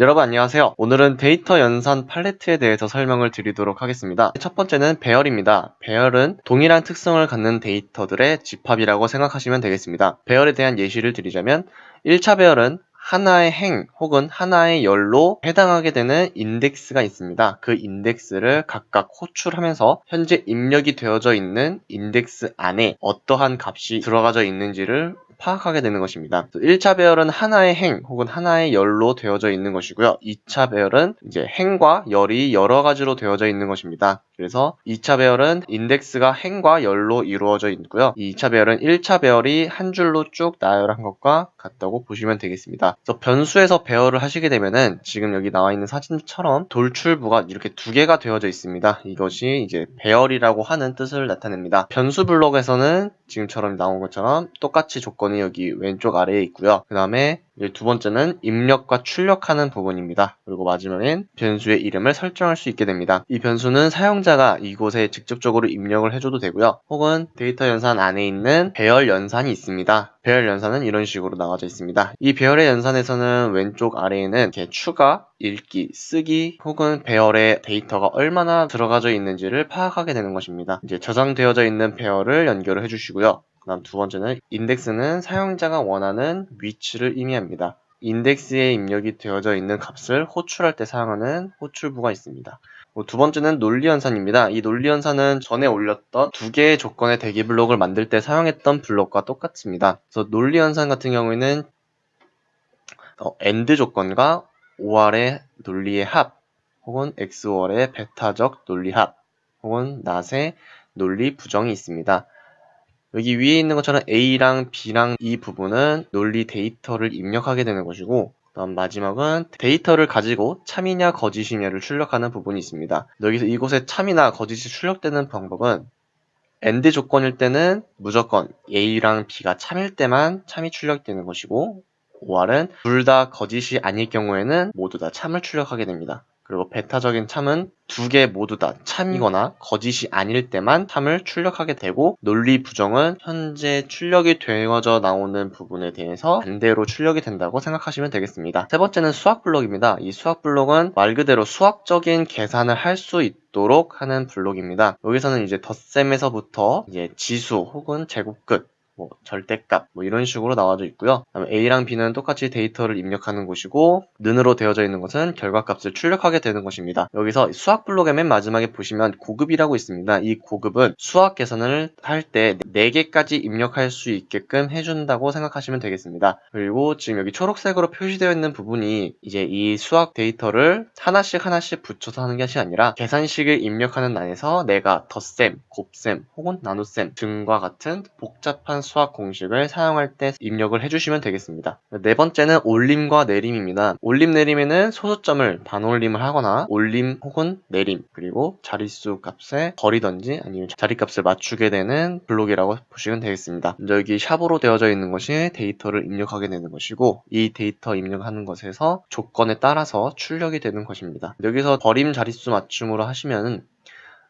여러분 안녕하세요. 오늘은 데이터 연산 팔레트에 대해서 설명을 드리도록 하겠습니다. 첫 번째는 배열입니다. 배열은 동일한 특성을 갖는 데이터들의 집합이라고 생각하시면 되겠습니다. 배열에 대한 예시를 드리자면 1차 배열은 하나의 행 혹은 하나의 열로 해당하게 되는 인덱스가 있습니다. 그 인덱스를 각각 호출하면서 현재 입력이 되어져 있는 인덱스 안에 어떠한 값이 들어가져 있는지를 파악하게 되는 것입니다. 1차 배열은 하나의 행 혹은 하나의 열로 되어져 있는 것이고요. 2차 배열은 이제 행과 열이 여러 가지로 되어져 있는 것입니다. 그래서 2차 배열은 인덱스가 행과 열로 이루어져 있고요. 2차 배열은 1차 배열이 한 줄로 쭉 나열한 것과 같다고 보시면 되겠습니다. 그래서 변수에서 배열을 하시게 되면은 지금 여기 나와 있는 사진처럼 돌출부가 이렇게 두 개가 되어져 있습니다. 이것이 이제 배열이라고 하는 뜻을 나타냅니다. 변수 블록에서는 지금처럼 나온 것처럼 똑같이 조건이 여기 왼쪽 아래에 있고요. 그 다음에 두 번째는 입력과 출력하는 부분입니다. 그리고 마지막엔 변수의 이름을 설정할 수 있게 됩니다. 이 변수는 사용자가 이곳에 직접적으로 입력을 해줘도 되고요. 혹은 데이터 연산 안에 있는 배열 연산이 있습니다. 배열 연산은 이런 식으로 나와져 있습니다. 이 배열의 연산에서는 왼쪽 아래에는 이렇게 추가, 읽기, 쓰기 혹은 배열의 데이터가 얼마나 들어가져 있는지를 파악하게 되는 것입니다. 이제 저장되어져 있는 배열을 연결을 해주시고요. 그 다음 두 번째는 인덱스는 사용자가 원하는 위치를 의미합니다. 인덱스에 입력이 되어져 있는 값을 호출할 때 사용하는 호출부가 있습니다. 뭐두 번째는 논리연산입니다. 이 논리연산은 전에 올렸던 두 개의 조건의 대기 블록을 만들 때 사용했던 블록과 똑같습니다. 그래서 논리연산 같은 경우에는 어, AND 조건과 OR의 논리의 합 혹은 XOR의 베타적 논리 합 혹은 낫의 논리 부정이 있습니다. 여기 위에 있는 것처럼 A랑 B랑 이 부분은 논리 데이터를 입력하게 되는 것이고 다음 마지막은 데이터를 가지고 참이냐 거짓이냐를 출력하는 부분이 있습니다. 여기서 이곳에 참이나 거짓이 출력되는 방법은 AND 조건일 때는 무조건 A랑 B가 참일 때만 참이 출력되는 것이고 OR은 둘 다 거짓이 아닐 경우에는 모두 다 참을 출력하게 됩니다. 그리고 베타적인 참은 두 개 모두 다 참이거나 거짓이 아닐 때만 참을 출력하게 되고 논리 부정은 현재 출력이 되어져 나오는 부분에 대해서 반대로 출력이 된다고 생각하시면 되겠습니다. 세 번째는 수학 블록입니다. 이 수학 블록은 말 그대로 수학적인 계산을 할 수 있도록 하는 블록입니다. 여기서는 이제 덧셈에서부터 이제 지수 혹은 제곱 끝 뭐 절대값 뭐 이런 식으로 나와져 있고요. A랑 B는 똑같이 데이터를 입력하는 곳이고 는으로 되어져 있는 것은 결과값을 출력하게 되는 것입니다. 여기서 수학 블록의 맨 마지막에 보시면 고급이라고 있습니다. 이 고급은 수학 계산을 할 때 4개까지 입력할 수 있게끔 해준다고 생각하시면 되겠습니다. 그리고 지금 여기 초록색으로 표시되어 있는 부분이 이제 이 수학 데이터를 하나씩 하나씩 붙여서 하는 것이 아니라 계산식을 입력하는 난에서 내가 덧셈, 곱셈 혹은 나눗셈 등과 같은 복잡한 수학 공식을 사용할 때 입력을 해주시면 되겠습니다. 네 번째는 올림과 내림입니다. 올림 내림에는 소수점을 반올림을 하거나 올림 혹은 내림 그리고 자릿수 값에 버리던지 아니면 자리값을 맞추게 되는 블록이라고 보시면 되겠습니다. 여기 샵으로 되어져 있는 것이 데이터를 입력하게 되는 것이고 이 데이터 입력하는 것에서 조건에 따라서 출력이 되는 것입니다. 여기서 버림 자릿수 맞춤으로 하시면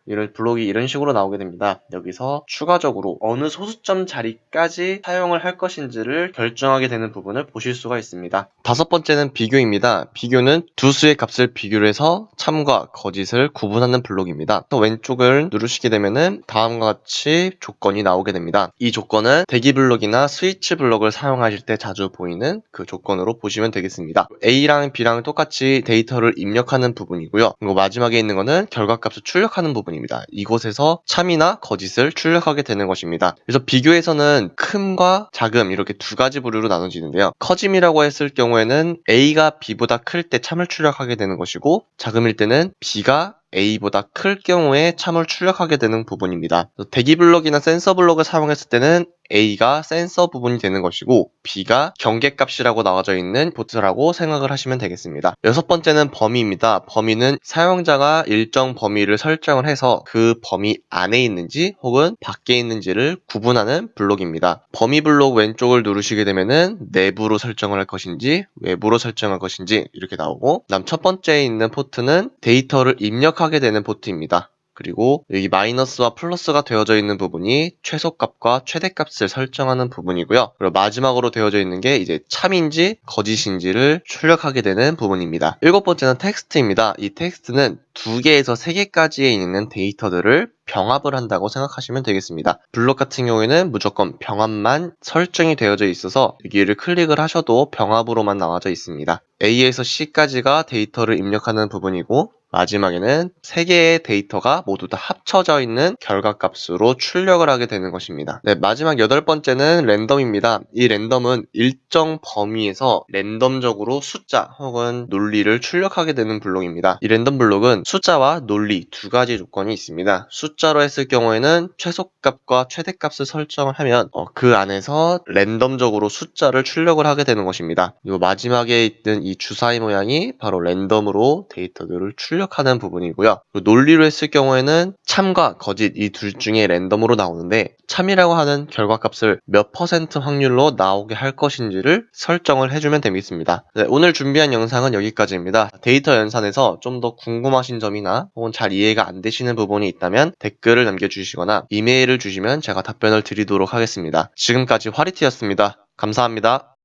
이런 블록이 이런 식으로 나오게 됩니다. 여기서 추가적으로 어느 소수점 자리까지 사용을 할 것인지를 결정하게 되는 부분을 보실 수가 있습니다. 다섯 번째는 비교입니다. 비교는 두 수의 값을 비교를 해서 참과 거짓을 구분하는 블록입니다. 또 왼쪽을 누르시게 되면은 다음과 같이 조건이 나오게 됩니다. 이 조건은 대기 블록이나 스위치 블록을 사용하실 때 자주 보이는 그 조건으로 보시면 되겠습니다. A랑 B랑 똑같이 데이터를 입력하는 부분이고요. 그리고 마지막에 있는 거는 결과값을 출력하는 부분입니다. 부분입니다. 이곳에서 참이나 거짓을 출력하게 되는 것입니다. 그래서 비교에서는 큼과 작음 이렇게 두 가지 부류로 나눠지는데요. 커짐이라고 했을 경우에는 A가 B보다 클 때 참을 출력하게 되는 것이고 작음일 때는 B가 A보다 클 경우에 참을 출력하게 되는 부분입니다. 대기 블록이나 센서 블록을 사용했을 때는 A가 센서 부분이 되는 것이고 B가 경계값이라고 나와져 있는 포트라고 생각을 하시면 되겠습니다. 여섯 번째는 범위입니다. 범위는 사용자가 일정 범위를 설정을 해서 그 범위 안에 있는지 혹은 밖에 있는지를 구분하는 블록입니다. 범위 블록 왼쪽을 누르시게 되면은 내부로 설정을 할 것인지 외부로 설정할 것인지 이렇게 나오고 그다음 첫 번째에 있는 포트는 데이터를 입력 하게 되는 포트입니다. 그리고 여기 마이너스와 플러스가 되어져 있는 부분이 최소값과 최대값을 설정하는 부분이고요. 그리고 마지막으로 되어져 있는 게 이제 참인지 거짓인지를 출력하게 되는 부분입니다. 일곱 번째는 텍스트입니다. 이 텍스트는 두 개에서 세 개까지에 있는 데이터들을 병합을 한다고 생각하시면 되겠습니다. 블록 같은 경우에는 무조건 병합만 설정이 되어져 있어서 여기를 클릭을 하셔도 병합으로만 나와져 있습니다. A에서 C까지가 데이터를 입력하는 부분이고 마지막에는 세 개의 데이터가 모두 다 합쳐져 있는 결과값으로 출력을 하게 되는 것입니다. 네, 마지막 여덟 번째는 랜덤입니다. 이 랜덤은 일정 범위에서 랜덤적으로 숫자 혹은 논리를 출력하게 되는 블록입니다. 이 랜덤 블록은 숫자와 논리 두 가지 조건이 있습니다. 숫자로 했을 경우에는 최소값과 최대값을 설정을 하면 어, 그 안에서 랜덤적으로 숫자를 출력을 하게 되는 것입니다. 그리고 마지막에 있는 이 주사위 모양이 바로 랜덤으로 데이터들을 출력 하는 부분이고요. 논리로 했을 경우에는 참과 거짓 이 둘 중에 랜덤으로 나오는데 참이라고 하는 결과값을 몇 퍼센트 확률로 나오게 할 것인지를 설정을 해주면 되겠습니다. 네, 오늘 준비한 영상은 여기까지입니다. 데이터 연산에서 좀 더 궁금하신 점이나 혹은 잘 이해가 안 되시는 부분이 있다면 댓글을 남겨주시거나 이메일을 주시면 제가 답변을 드리도록 하겠습니다. 지금까지 화리티였습니다. 감사합니다.